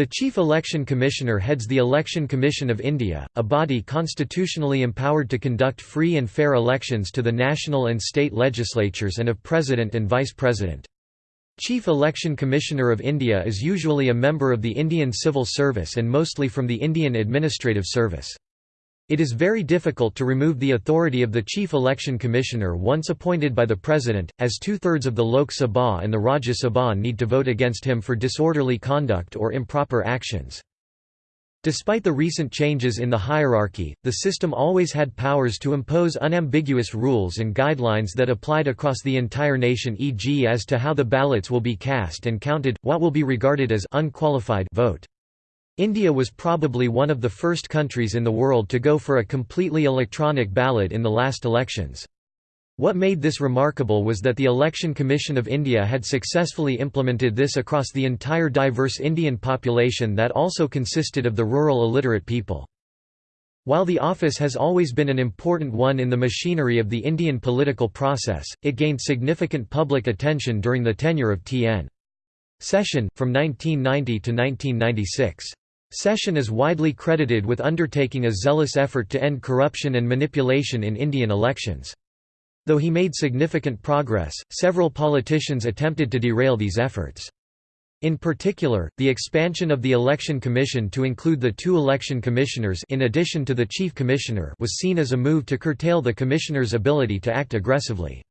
The Chief Election Commissioner heads the Election Commission of India, a body constitutionally empowered to conduct free and fair elections to the national and state legislatures and of President and Vice President. Chief Election Commissioner of India is usually a member of the Indian Civil Service and mostly from the Indian Administrative Service. It is very difficult to remove the authority of the Chief Election Commissioner once appointed by the President, as two-thirds of the Lok Sabha and the Rajya Sabha need to vote against him for disorderly conduct or improper actions. Despite the recent changes in the hierarchy, the system always had powers to impose unambiguous rules and guidelines that applied across the entire nation e.g. as to how the ballots will be cast and counted, what will be regarded as unqualified vote. India was probably one of the first countries in the world to go for a completely electronic ballot in the last elections. What made this remarkable was that the Election Commission of India had successfully implemented this across the entire diverse Indian population that also consisted of the rural illiterate people. While the office has always been an important one in the machinery of the Indian political process, it gained significant public attention during the tenure of T.N. Seshan, from 1990 to 1996. Seshan is widely credited with undertaking a zealous effort to end corruption and manipulation in Indian elections. Though he made significant progress, several politicians attempted to derail these efforts. In particular, the expansion of the Election Commission to include the two election commissioners in addition to the chief commissioner was seen as a move to curtail the commissioner's ability to act aggressively.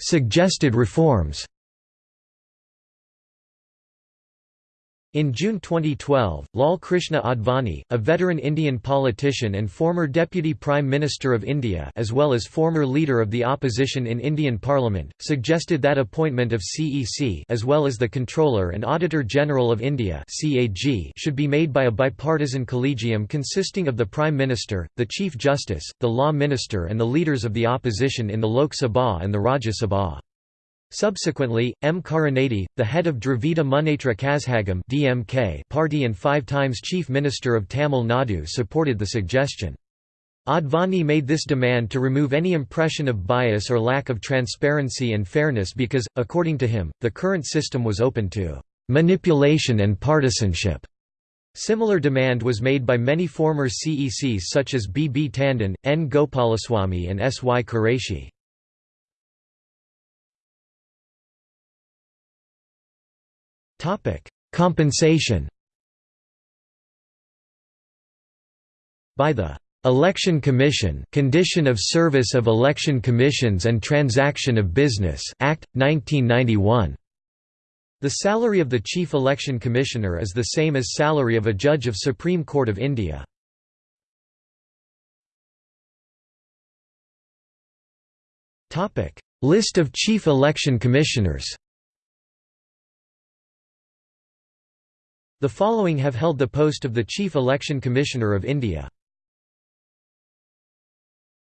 Suggested reforms In June 2012, Lal Krishna Advani, a veteran Indian politician and former Deputy Prime Minister of India as well as former Leader of the Opposition in Indian Parliament, suggested that appointment of CEC as well as the Comptroller and Auditor General of India should be made by a bipartisan collegium consisting of the Prime Minister, the Chief Justice, the Law Minister and the leaders of the opposition in the Lok Sabha and the Rajya Sabha. Subsequently, M. Karunanidhi, the head of Dravida Munnetra Kazhagam (DMK) party and five times Chief Minister of Tamil Nadu supported the suggestion. Advani made this demand to remove any impression of bias or lack of transparency and fairness because, according to him, the current system was open to manipulation and partisanship. Similar demand was made by many former CECs such as B. B. Tandon, N. Gopalaswamy and S. Y. Qureshi. Compensation. By the Election Commission Condition of Service of Election Commissions and Transaction of Business Act 1991 The salary of the Chief Election Commissioner is the same as salary of a judge of Supreme Court of India. List of Chief Election Commissioners The following have held the post of the Chief Election Commissioner of India.